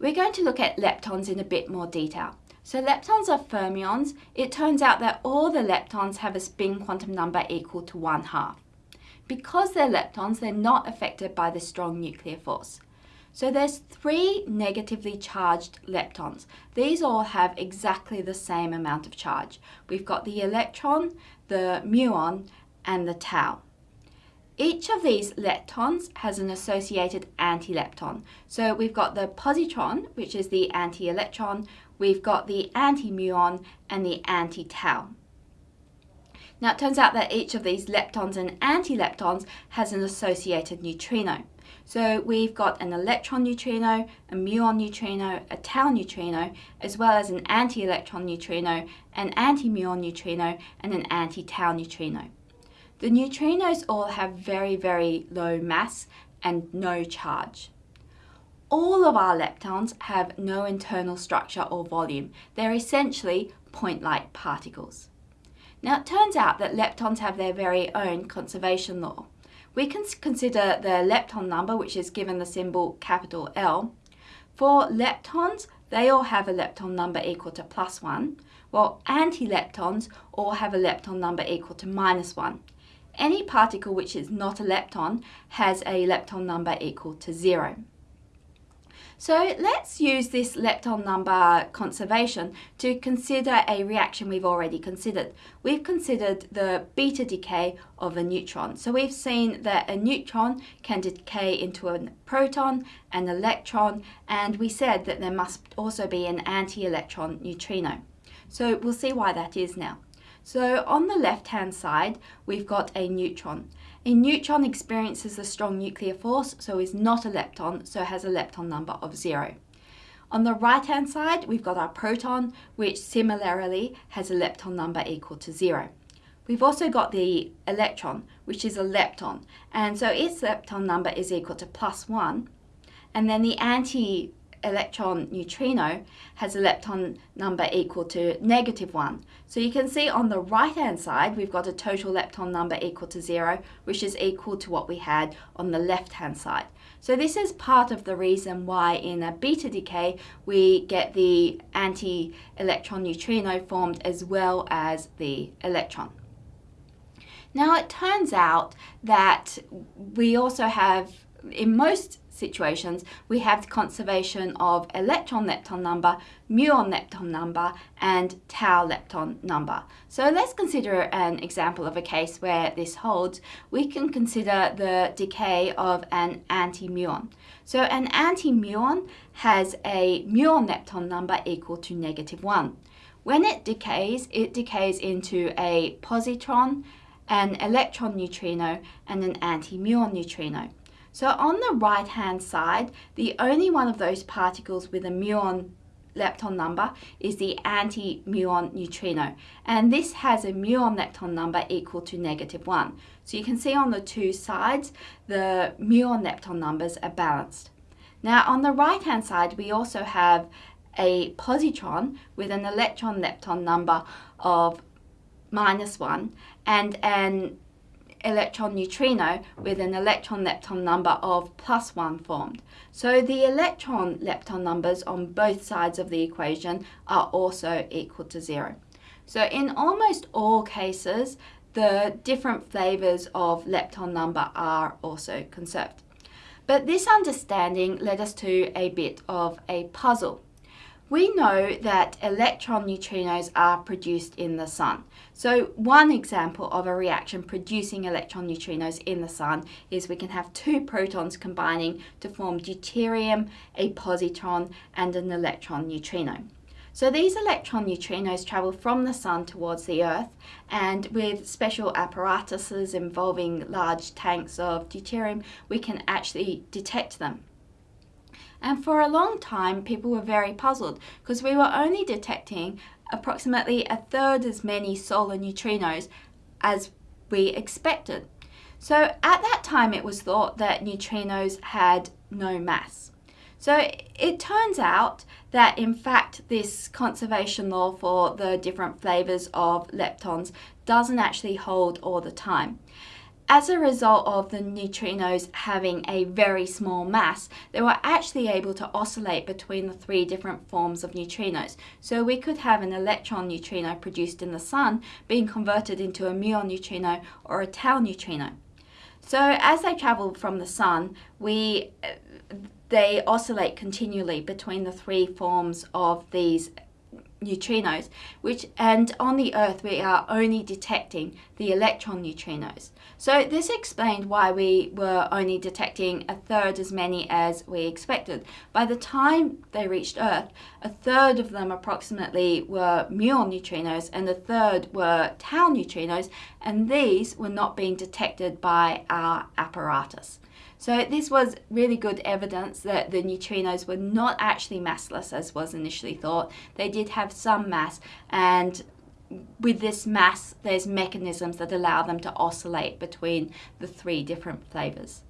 We're going to look at leptons in a bit more detail. So leptons are fermions. It turns out that all the leptons have a spin quantum number equal to 1 half. Because they're leptons, they're not affected by the strong nuclear force. So there's three negatively charged leptons. These all have exactly the same amount of charge. We've got the electron, the muon, and the tau. Each of these leptons has an associated antilepton. So we've got the positron, which is the anti-electron, we've got the anti-muon and the anti-tau. Now it turns out that each of these leptons and antileptons has an associated neutrino. So we've got an electron neutrino, a muon neutrino, a tau neutrino, as well as an anti-electron neutrino, an anti-muon neutrino, and an anti-tau neutrino. The neutrinos all have very, very low mass and no charge. All of our leptons have no internal structure or volume. They're essentially point-like particles. Now it turns out that leptons have their very own conservation law. We can consider the lepton number, which is given the symbol capital L. For leptons, they all have a lepton number equal to plus 1, while antileptons all have a lepton number equal to minus 1. Any particle which is not a lepton has a lepton number equal to zero. So let's use this lepton number conservation to consider a reaction we've already considered. We've considered the beta decay of a neutron. So we've seen that a neutron can decay into a proton, an electron, and we said that there must also be an anti-electron neutrino. So we'll see why that is now. So on the left-hand side, we've got a neutron. A neutron experiences a strong nuclear force, so is not a lepton, so has a lepton number of zero. On the right-hand side, we've got our proton, which similarly has a lepton number equal to zero. We've also got the electron, which is a lepton, and so its lepton number is equal to plus one. And then the anti electron neutrino has a lepton number equal to negative 1. So you can see on the right hand side we've got a total lepton number equal to 0 which is equal to what we had on the left hand side. So this is part of the reason why in a beta decay we get the anti-electron neutrino formed as well as the electron. Now it turns out that we also have in most situations, we have the conservation of electron lepton number, muon lepton number, and tau lepton number. So let's consider an example of a case where this holds. We can consider the decay of an anti-muon. So an anti-muon has a muon lepton number equal to negative 1. When it decays, it decays into a positron, an electron neutrino, and an anti-muon neutrino. So on the right hand side, the only one of those particles with a muon lepton number is the anti-muon neutrino and this has a muon lepton number equal to negative 1. So you can see on the two sides the muon lepton numbers are balanced. Now on the right hand side we also have a positron with an electron lepton number of minus 1 and an electron neutrino with an electron lepton number of plus 1 formed. So the electron lepton numbers on both sides of the equation are also equal to 0. So in almost all cases, the different flavours of lepton number are also conserved. But this understanding led us to a bit of a puzzle. We know that electron neutrinos are produced in the sun. So one example of a reaction producing electron neutrinos in the sun is we can have two protons combining to form deuterium, a positron, and an electron neutrino. So these electron neutrinos travel from the sun towards the earth and with special apparatuses involving large tanks of deuterium we can actually detect them. And for a long time, people were very puzzled because we were only detecting approximately a third as many solar neutrinos as we expected. So at that time, it was thought that neutrinos had no mass. So it turns out that in fact this conservation law for the different flavors of leptons doesn't actually hold all the time. As a result of the neutrinos having a very small mass, they were actually able to oscillate between the three different forms of neutrinos. So we could have an electron neutrino produced in the sun being converted into a muon neutrino or a tau neutrino. So as they travel from the sun, we uh, they oscillate continually between the three forms of these neutrinos, which and on the Earth we are only detecting the electron neutrinos. So this explained why we were only detecting a third as many as we expected. By the time they reached Earth, a third of them approximately were muon neutrinos and a third were tau neutrinos, and these were not being detected by our apparatus. So this was really good evidence that the neutrinos were not actually massless as was initially thought. They did have some mass and with this mass there's mechanisms that allow them to oscillate between the three different flavors.